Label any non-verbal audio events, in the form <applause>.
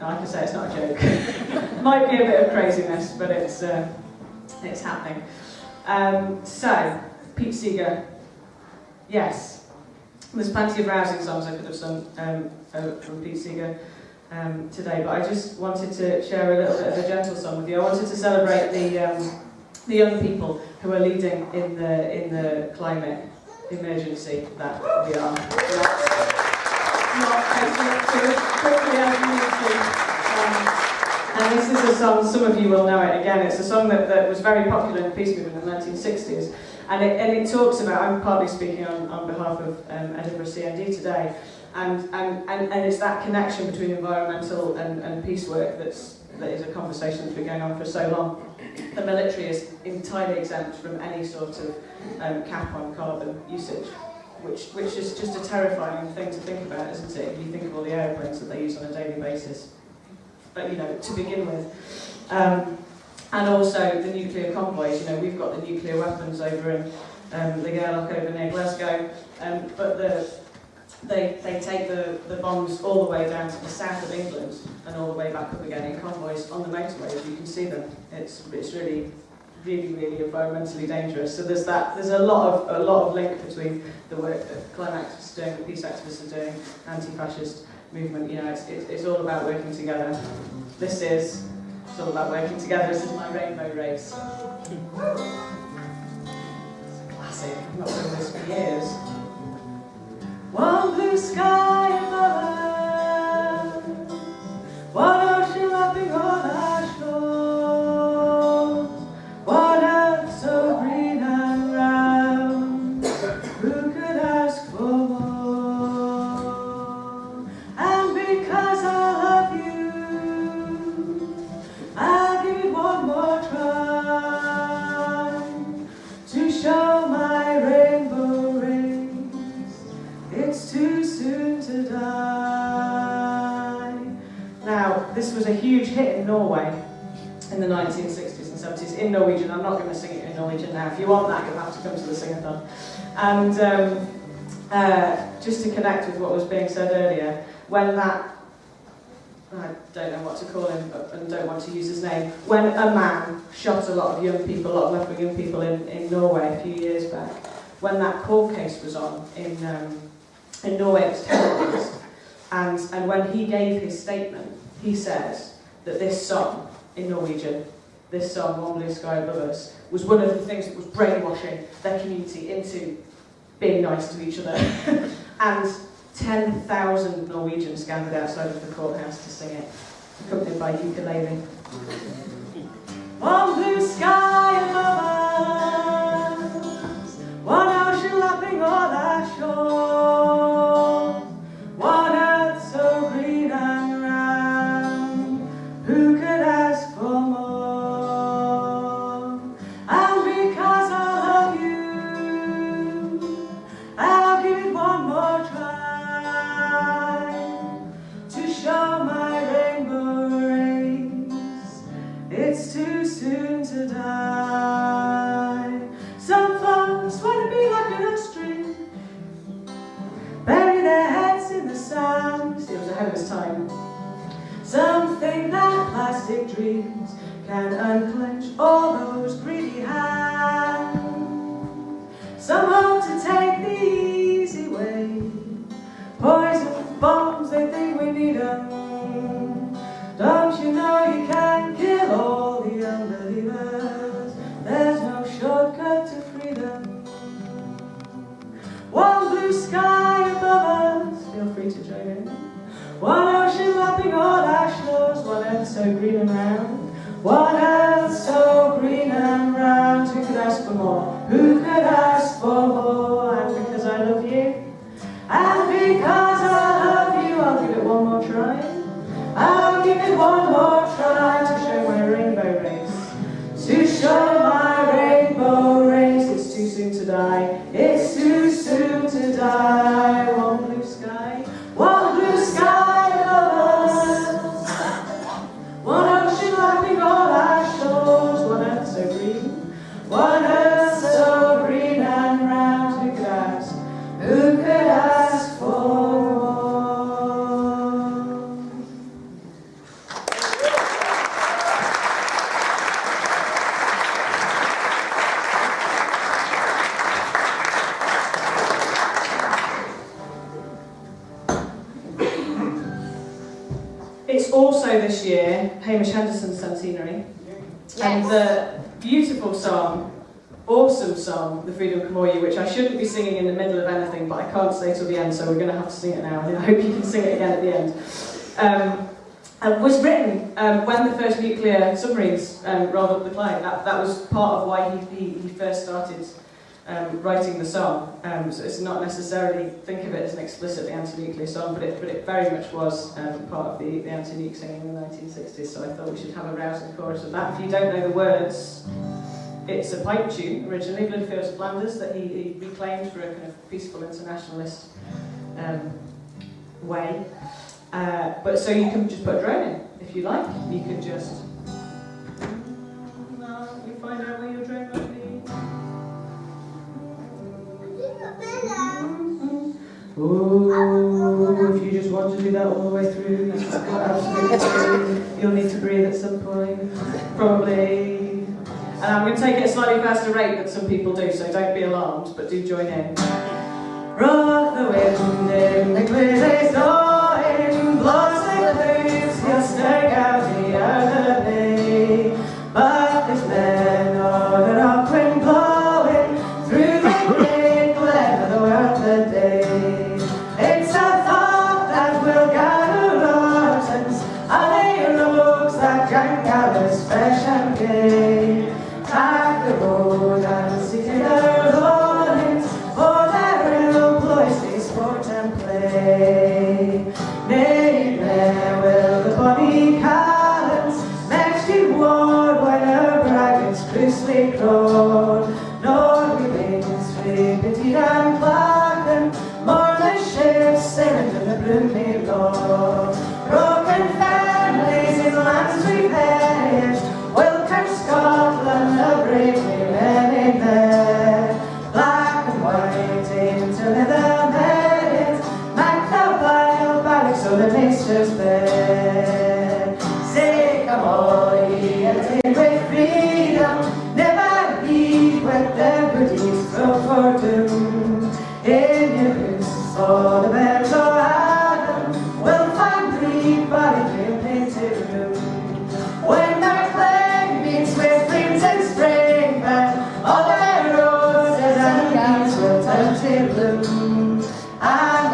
Like I say, it's not a joke. <laughs> Might be a bit of craziness, but it's, uh, it's happening. Um, so, Pete Seeger, yes, there's plenty of rousing songs I could have sung um, from Pete Seeger um, today, but I just wanted to share a little bit of a gentle song with you. I wanted to celebrate the, um, the young people who are leading in the, in the climate emergency that we are. Um, and this is a song, some of you will know it again, it's a song that, that was very popular in the peace movement in the 1960s. And it, and it talks about, I'm partly speaking on, on behalf of um, Edinburgh CND today, and, and, and, and it's that connection between environmental and, and peace work that's, that is a conversation that's been going on for so long. The military is entirely exempt from any sort of um, cap on carbon usage, which, which is just a terrifying thing to think about, isn't it? You think of all the airplanes that they use on a daily basis. But, you know, to begin with. Um, and also the nuclear convoys, you know, we've got the nuclear weapons over in um, the Gare Loch over near Glasgow, um, but the, they, they take the, the bombs all the way down to the south of England and all the way back up again in convoys on the motorways. You can see them. It's, it's really, really, really environmentally dangerous. So there's that. There's a lot of a lot of link between the work that climate activists are doing, the peace activists are doing, anti-fascist movement. You know, it's, it's, it's all about working together. This is it's all about working together. This is my rainbow race. It's a classic. I've not done this for years. One blue sky this was a huge hit in Norway in the 1960s and 70s in Norwegian. I'm not going to sing it in Norwegian now. If you want that, you'll have to come to the sing-a-thon. And um, uh, just to connect with what was being said earlier, when that I don't know what to call him but, and don't want to use his name, when a man shot a lot of young people, a lot of left-wing young people in, in Norway a few years back, when that court case was on in, um, in Norway, it was televised, and, and when he gave his statement, he says that this song in Norwegian, this song, One Blue Sky Above Us, was one of the things that was brainwashing their community into being nice to each other. <laughs> and 10,000 Norwegians gathered outside of the courthouse to sing it, accompanied by ukulele. <laughs> One blue sky above It's too soon to die. Some folks want to be like an string, bury their heads in the sand. See, it was ahead of his time. Some think that plastic dreams can unclench all those greedy hands. Some hope to take the easy way. Poison bombs, they think we need 'em. Don't you know you can Hamish Henderson's centenary. And the beautiful song, awesome song, The Freedom Come-All-Ye, which I shouldn't be singing in the middle of anything, but I can't stay till the end, so we're going to have to sing it now, and <laughs> I hope you can sing it again at the end. Um, uh, was written um, when the first nuclear submarines um, rolled up the Clyde. That, that was part of why he, he, he first started um, writing the song. Um, so it's not necessarily, think of it as an explicitly anti-nuclear song, but it, but it very much was um, part of the, the anti-nuke singing in the 1960s, so I thought we should have a rousing chorus of that. If you don't know the words, it's a pipe tune, originally, Bloody Fields of Flanders, that he, he reclaimed for a kind of peaceful internationalist um, way. Uh, but so you can just put a drone in, if you like. You could just... Oh, if you just want to do that all the way through, that's absolutely fine. You'll need to breathe at some point, probably. And I'm going to take it at a slightly faster rate than some people do, so don't be alarmed, but do join in. Rock the wind in the clear blackened, more the ships sailing to the Broomielaw. Broken families in lands edged, will curse Scotland the brave men in there. Black and white into leather beds, back the vile barracks of the master's tanto. Ah,